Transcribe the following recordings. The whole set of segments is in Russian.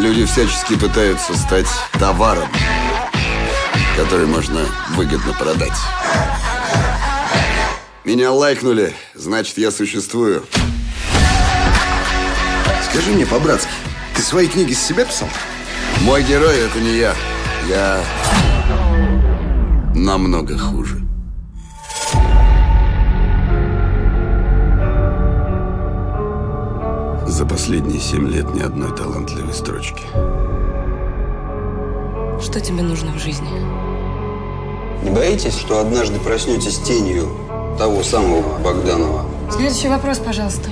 Люди всячески пытаются стать товаром, который можно выгодно продать. Меня лайкнули, значит, я существую. Скажи мне по-братски, ты свои книги с себя писал? Мой герой — это не я. Я намного хуже. За последние семь лет ни одной талантливой строчки. Что тебе нужно в жизни? Не боитесь, что однажды проснетесь тенью того самого Богданова? Следующий вопрос, пожалуйста.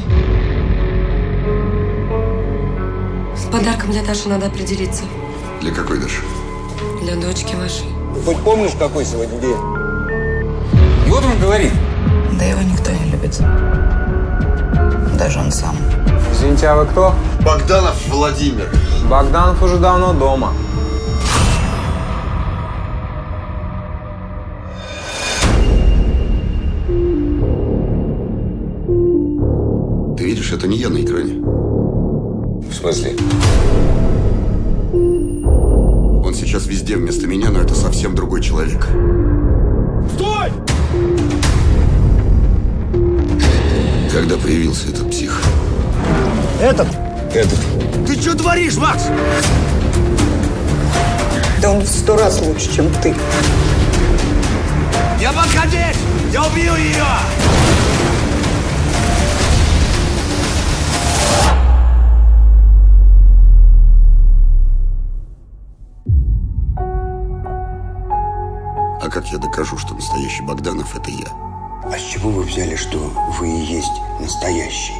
С подарком для Даши надо определиться. Для какой Даши? Для дочки вашей. Хоть помнишь, какой сегодня день? И вот он говорит. Да его никто не любит. Извините, а вы кто? Богданов Владимир. Богданов уже давно дома. Ты видишь, это не я на экране. В смысле? Он сейчас везде вместо меня, но это совсем другой человек. Стой! Когда появился этот псих? Этот. Этот. Ты что творишь, Макс? Да он в сто раз лучше, чем ты. Я подходить! Я убью ее! А как я докажу, что настоящий Богданов – это я? А с чего вы взяли, что вы и есть настоящий?